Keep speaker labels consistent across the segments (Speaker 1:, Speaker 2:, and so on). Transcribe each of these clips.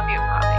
Speaker 1: I love you, Bobby.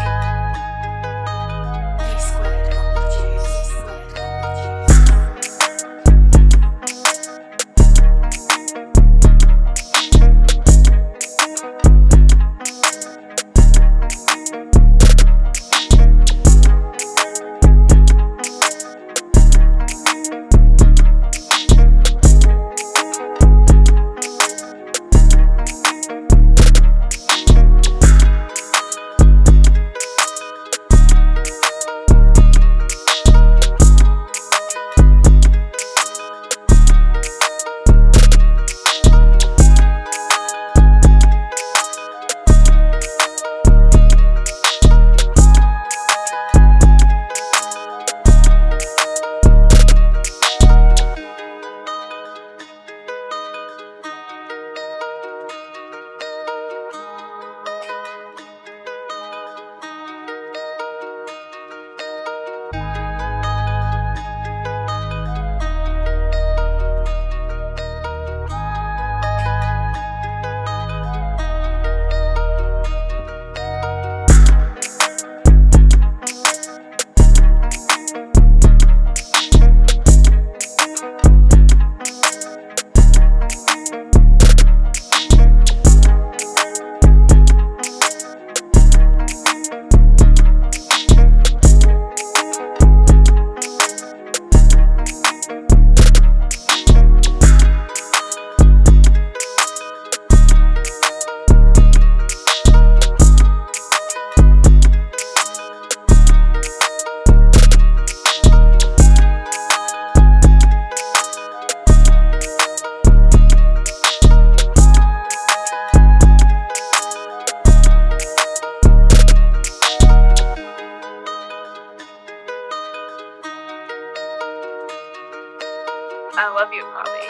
Speaker 1: I love you, Bobby.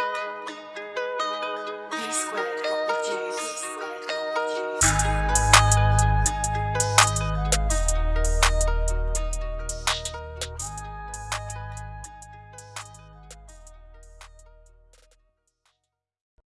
Speaker 1: B squared.